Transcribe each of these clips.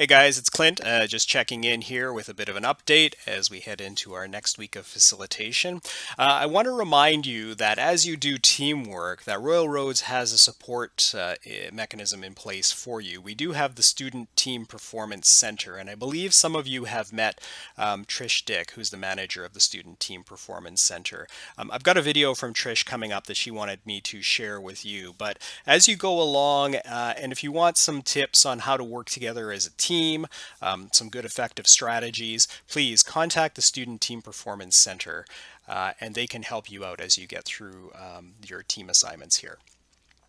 Hey guys, it's Clint, uh, just checking in here with a bit of an update as we head into our next week of facilitation. Uh, I want to remind you that as you do teamwork, that Royal Roads has a support uh, mechanism in place for you. We do have the Student Team Performance Center, and I believe some of you have met um, Trish Dick, who's the manager of the Student Team Performance Center. Um, I've got a video from Trish coming up that she wanted me to share with you, but as you go along, uh, and if you want some tips on how to work together as a team, team, um, some good effective strategies, please contact the Student Team Performance Center uh, and they can help you out as you get through um, your team assignments here.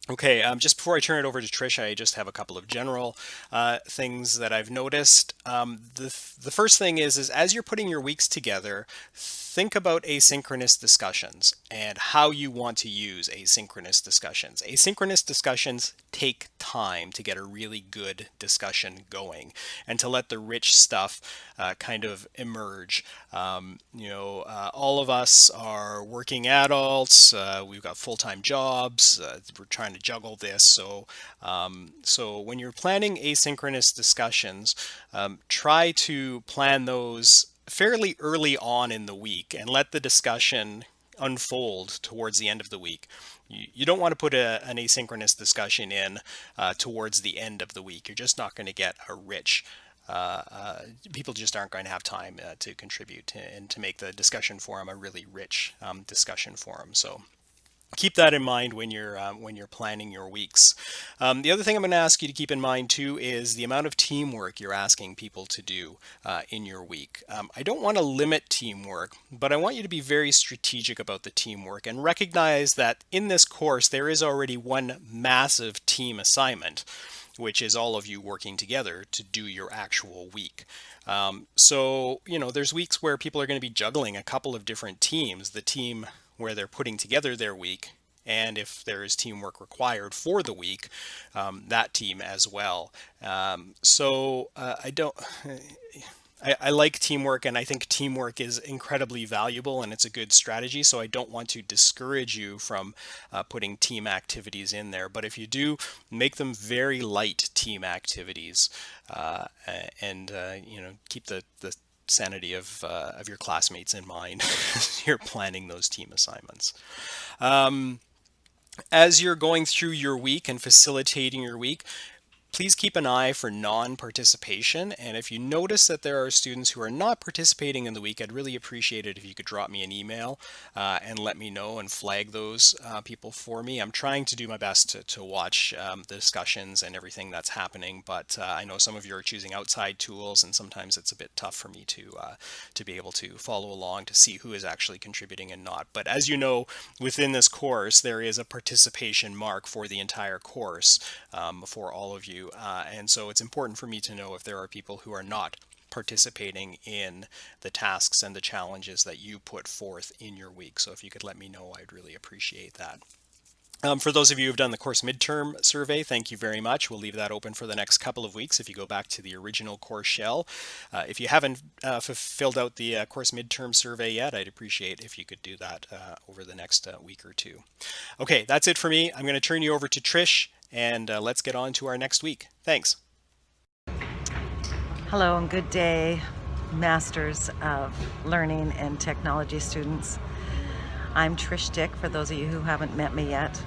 Okay, um, just before I turn it over to Trish, I just have a couple of general uh, things that I've noticed. Um, the, the first thing is, is as you're putting your weeks together, think about asynchronous discussions and how you want to use asynchronous discussions. Asynchronous discussions take time to get a really good discussion going and to let the rich stuff uh, kind of emerge. Um, you know, uh, all of us are working adults. Uh, we've got full-time jobs. Uh, we're trying to juggle this. So, um, so when you're planning asynchronous discussions, um, try to plan those fairly early on in the week and let the discussion unfold towards the end of the week. You, you don't want to put a, an asynchronous discussion in uh, towards the end of the week. You're just not going to get a rich uh, uh, people just aren't going to have time uh, to contribute and to make the discussion forum a really rich um, discussion forum. So keep that in mind when you're uh, when you're planning your weeks. Um, the other thing I'm going to ask you to keep in mind too is the amount of teamwork you're asking people to do uh, in your week. Um, I don't want to limit teamwork, but I want you to be very strategic about the teamwork and recognize that in this course there is already one massive team assignment which is all of you working together to do your actual week. Um, so, you know, there's weeks where people are going to be juggling a couple of different teams. The team where they're putting together their week and if there is teamwork required for the week, um, that team as well. Um, so uh, I don't, I, I, like teamwork and I think teamwork is incredibly valuable and it's a good strategy. So I don't want to discourage you from uh, putting team activities in there. But if you do, make them very light team activities uh, and, uh, you know, keep the, the sanity of, uh, of your classmates in mind as you're planning those team assignments. Um, as you're going through your week and facilitating your week, Please keep an eye for non-participation and if you notice that there are students who are not participating in the week, I'd really appreciate it if you could drop me an email uh, and let me know and flag those uh, people for me. I'm trying to do my best to, to watch um, the discussions and everything that's happening, but uh, I know some of you are choosing outside tools and sometimes it's a bit tough for me to, uh, to be able to follow along to see who is actually contributing and not. But as you know, within this course, there is a participation mark for the entire course um, for all of you uh, and so it's important for me to know if there are people who are not participating in the tasks and the challenges that you put forth in your week. So if you could let me know, I'd really appreciate that. Um, for those of you who have done the course midterm survey, thank you very much. We'll leave that open for the next couple of weeks if you go back to the original course shell. Uh, if you haven't uh, filled out the uh, course midterm survey yet, I'd appreciate if you could do that uh, over the next uh, week or two. Okay, that's it for me. I'm going to turn you over to Trish and uh, let's get on to our next week. Thanks. Hello and good day, Masters of Learning and Technology students. I'm Trish Dick, for those of you who haven't met me yet.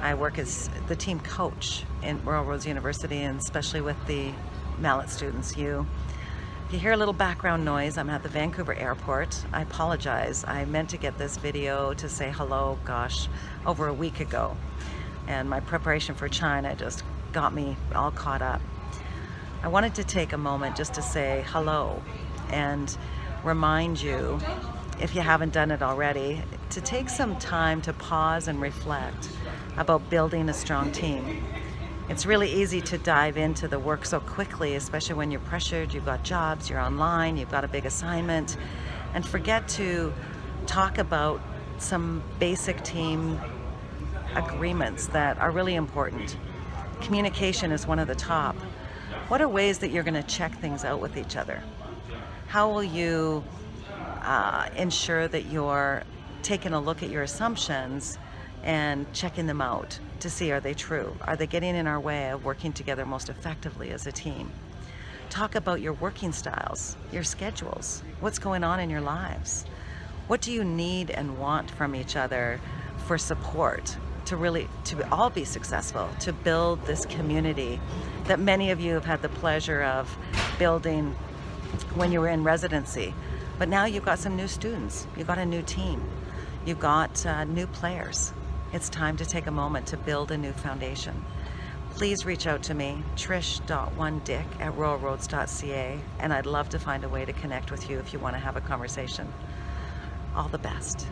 I work as the team coach in Royal Roads University and especially with the MALAT students, you. If you hear a little background noise, I'm at the Vancouver airport. I apologize. I meant to get this video to say hello, gosh, over a week ago and my preparation for China just got me all caught up. I wanted to take a moment just to say hello and remind you, if you haven't done it already, to take some time to pause and reflect about building a strong team. It's really easy to dive into the work so quickly, especially when you're pressured, you've got jobs, you're online, you've got a big assignment, and forget to talk about some basic team agreements that are really important. Communication is one of the top. What are ways that you're going to check things out with each other? How will you uh, ensure that you're taking a look at your assumptions and checking them out to see are they true? Are they getting in our way of working together most effectively as a team? Talk about your working styles, your schedules, what's going on in your lives. What do you need and want from each other for support to really to all be successful, to build this community that many of you have had the pleasure of building when you were in residency. But now you've got some new students, you've got a new team, you've got uh, new players. It's time to take a moment to build a new foundation. Please reach out to me, trish.1dick at royalroads.ca, and I'd love to find a way to connect with you if you want to have a conversation. All the best.